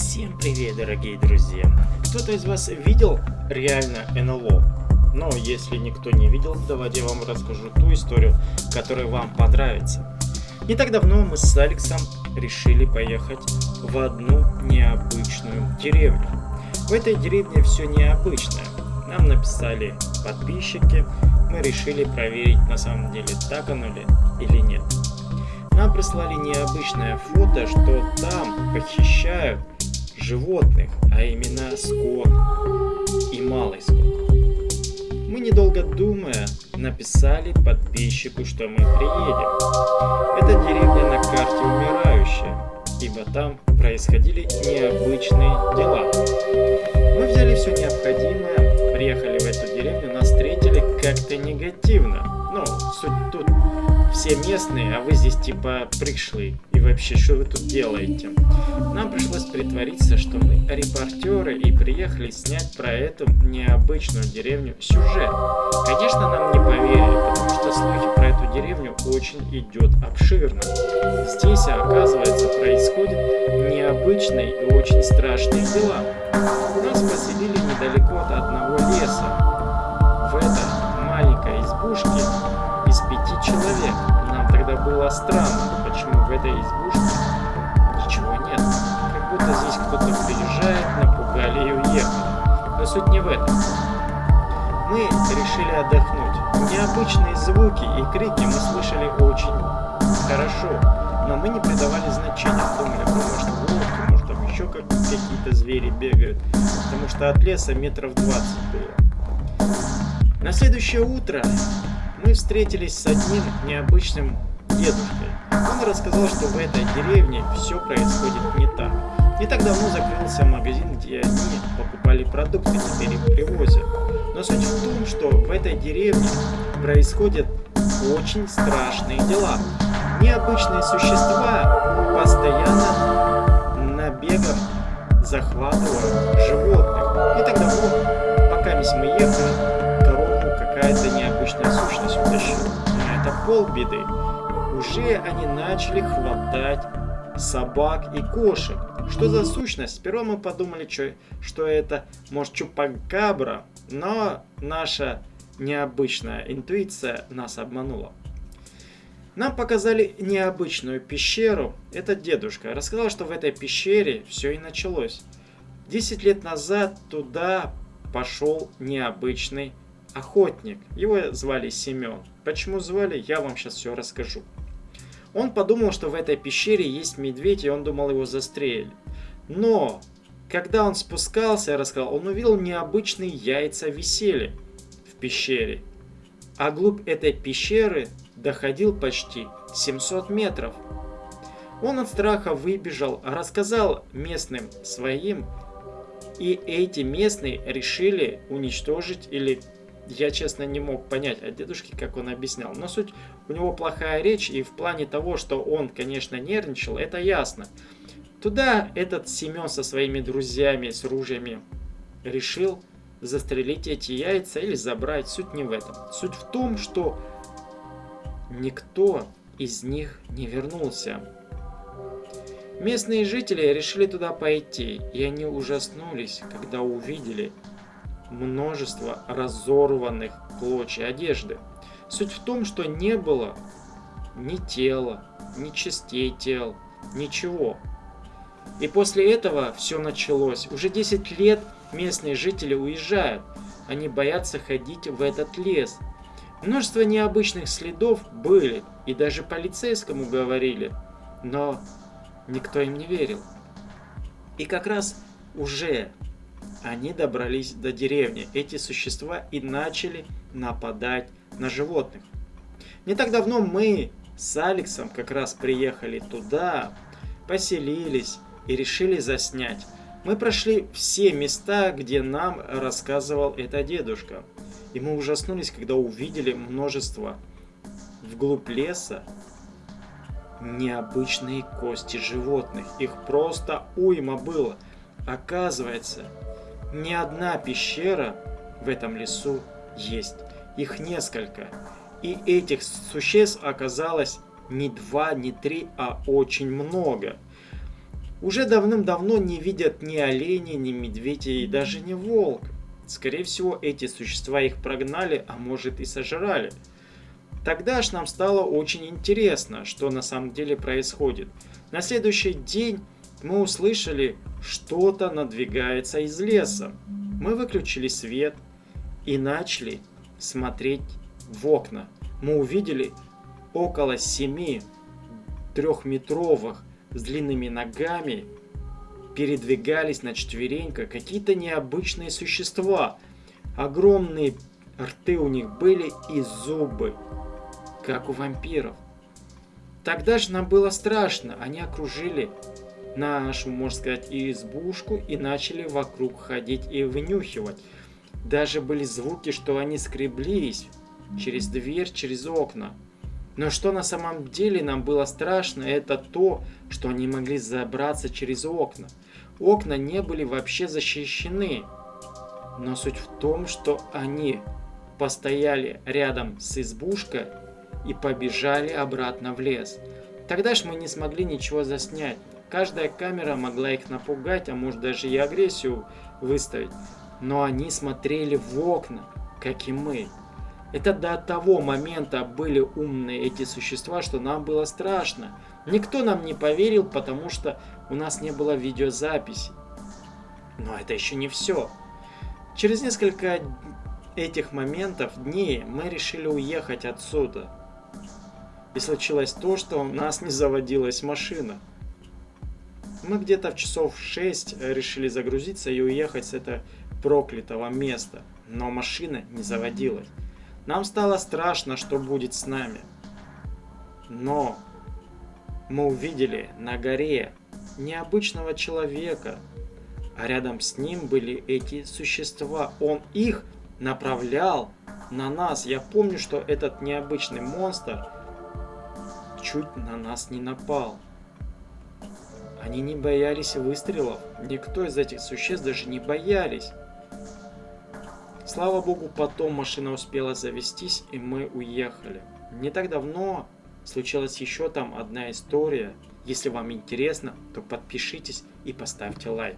Всем привет, дорогие друзья! Кто-то из вас видел реально НЛО? Но если никто не видел, давайте я вам расскажу ту историю, которая вам понравится. Не так давно мы с Алексом решили поехать в одну необычную деревню. В этой деревне все необычное. Нам написали подписчики, мы решили проверить на самом деле так оно ли или нет. Нам прислали необычное фото, что там похищают животных, а именно скот и малый скот. Мы, недолго думая, написали подписчику, что мы приедем. Это деревня на карте умирающая, ибо там происходили необычные дела. Мы взяли все необходимое, приехали в эту деревню, нас встретили как-то негативно. Ну, суть тут все местные, а вы здесь типа пришли. Вообще, что вы тут делаете? Нам пришлось притвориться, что мы репортеры и приехали снять про эту необычную деревню сюжет. Конечно, нам не поверили, потому что слухи про эту деревню очень идет обширно. Здесь, оказывается, происходят необычные и очень страшные дела. Нас поселили недалеко от одного леса. В этой маленькой избушке из пяти человек. Нам тогда было странно, почему в этой избушке ничего нет. Как будто здесь кто-то приезжает, напугали и уехали. Но суть не в этом. Мы решили отдохнуть. Необычные звуки и крики мы слышали очень хорошо, но мы не придавали значения. Думали, ну, может волки, может там еще как какие-то звери бегают, потому что от леса метров 20 было. На следующее утро мы встретились с одним необычным дедушкой. Он рассказал, что в этой деревне все происходит не так. Не так давно закрылся магазин, где они покупали продукты, теперь их привозят. Но суть в том, что в этой деревне происходят очень страшные дела. Необычные существа постоянно набегом захватывают животных. Не так давно, пока мы ехали, какая-то необычная сущность утащила. Но это полбеды. Уже они начали хватать собак и кошек. Что за сущность? Сперва мы подумали, что, что это, может, чупакабра, но наша необычная интуиция нас обманула. Нам показали необычную пещеру. Этот дедушка рассказал, что в этой пещере все и началось. Десять лет назад туда пошел необычный охотник. Его звали Семен. Почему звали, я вам сейчас все расскажу. Он подумал, что в этой пещере есть медведь, и он думал его застрелить. Но, когда он спускался, я рассказал, он увидел необычные яйца висели в пещере. А глубь этой пещеры доходил почти 700 метров. Он от страха выбежал, рассказал местным своим, и эти местные решили уничтожить или я, честно, не мог понять от дедушки, как он объяснял. Но суть, у него плохая речь, и в плане того, что он, конечно, нервничал, это ясно. Туда этот Семен со своими друзьями с ружьями решил застрелить эти яйца или забрать. Суть не в этом. Суть в том, что никто из них не вернулся. Местные жители решили туда пойти, и они ужаснулись, когда увидели множество разорванных клочья одежды. Суть в том, что не было ни тела, ни частей тел, ничего. И после этого все началось. Уже 10 лет местные жители уезжают. Они боятся ходить в этот лес. Множество необычных следов были, и даже полицейскому говорили, но никто им не верил. И как раз уже они добрались до деревни, эти существа, и начали нападать на животных. Не так давно мы с Алексом как раз приехали туда, поселились и решили заснять. Мы прошли все места, где нам рассказывал это дедушка. И мы ужаснулись, когда увидели множество вглубь леса необычные кости животных. Их просто уйма было. Оказывается, не одна пещера в этом лесу есть. Их несколько. И этих существ оказалось не два, не три, а очень много. уже давным-давно не видят ни оленей, ни медведя и даже не волк. Скорее всего, эти существа их прогнали, а может и сожрали. Тогда ж нам стало очень интересно, что на самом деле происходит. На следующий день мы услышали, что-то надвигается из леса. Мы выключили свет и начали смотреть в окна. Мы увидели около семи трехметровых с длинными ногами передвигались на четвереньках какие-то необычные существа. Огромные рты у них были и зубы, как у вампиров. Тогда же нам было страшно. Они окружили нашу, можно сказать, избушку и начали вокруг ходить и вынюхивать. Даже были звуки, что они скреблись через дверь, через окна. Но что на самом деле нам было страшно, это то, что они могли забраться через окна. Окна не были вообще защищены. Но суть в том, что они постояли рядом с избушкой и побежали обратно в лес. Тогда ж мы не смогли ничего заснять. Каждая камера могла их напугать, а может даже и агрессию выставить. Но они смотрели в окна, как и мы. Это до того момента были умные эти существа, что нам было страшно. Никто нам не поверил, потому что у нас не было видеозаписи. Но это еще не все. Через несколько этих моментов, дней, мы решили уехать отсюда. И случилось то, что у нас не заводилась машина. Мы где-то в часов 6 решили загрузиться и уехать с этого проклятого места. Но машина не заводилась. Нам стало страшно, что будет с нами. Но мы увидели на горе необычного человека, а рядом с ним были эти существа. Он их направлял на нас. Я помню, что этот необычный монстр чуть на нас не напал. Они не боялись выстрелов. Никто из этих существ даже не боялись. Слава богу, потом машина успела завестись, и мы уехали. Не так давно случилась еще там одна история. Если вам интересно, то подпишитесь и поставьте лайк.